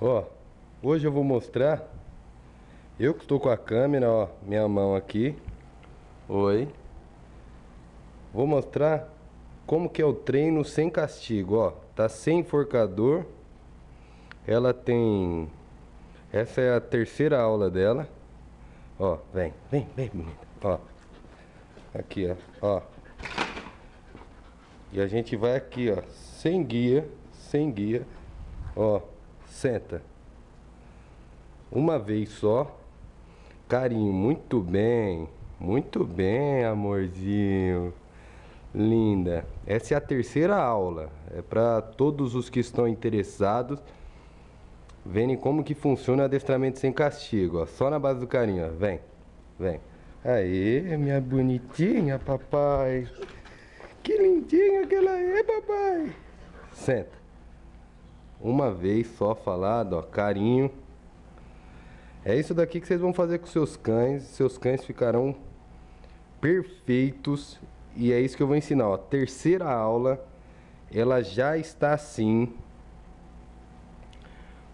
Ó, hoje eu vou mostrar. Eu que estou com a câmera, ó Minha mão aqui. Oi. Vou mostrar como que é o treino sem castigo, ó. Tá sem enforcador. Ela tem Essa é a terceira aula dela. Ó, vem, vem, vem bonita Ó Aqui, ó, ó. E a gente vai aqui, ó Sem guia Sem guia. Ó Senta. Uma vez só. Carinho, muito bem. Muito bem, amorzinho. Linda. Essa é a terceira aula. É para todos os que estão interessados verem como que funciona o adestramento sem castigo. Ó. Só na base do carinho, ó. Vem. Vem. Aê, minha bonitinha, papai. Que lindinha que ela é, papai. Senta. Uma vez só falado, ó, carinho. É isso daqui que vocês vão fazer com seus cães. Seus cães ficarão perfeitos. E é isso que eu vou ensinar, ó. Terceira aula, ela já está assim.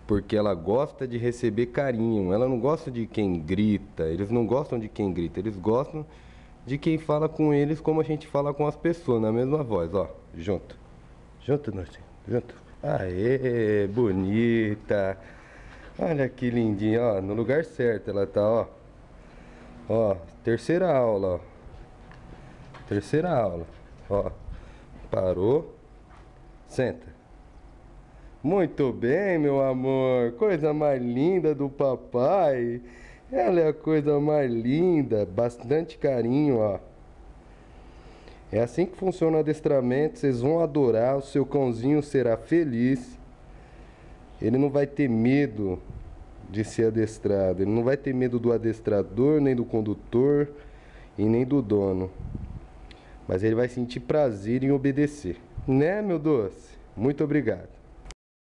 Porque ela gosta de receber carinho. Ela não gosta de quem grita. Eles não gostam de quem grita. Eles gostam de quem fala com eles como a gente fala com as pessoas, na mesma voz, ó. Junto. Junto, Norte. Junto. Aê, bonita. Olha que lindinha, ó. No lugar certo ela tá, ó. Ó, terceira aula, ó. Terceira aula. Ó. Parou. Senta. Muito bem, meu amor. Coisa mais linda do papai. Ela é a coisa mais linda. Bastante carinho, ó. É assim que funciona o adestramento, vocês vão adorar, o seu cãozinho será feliz. Ele não vai ter medo de ser adestrado, ele não vai ter medo do adestrador, nem do condutor e nem do dono. Mas ele vai sentir prazer em obedecer. Né, meu doce? Muito obrigado.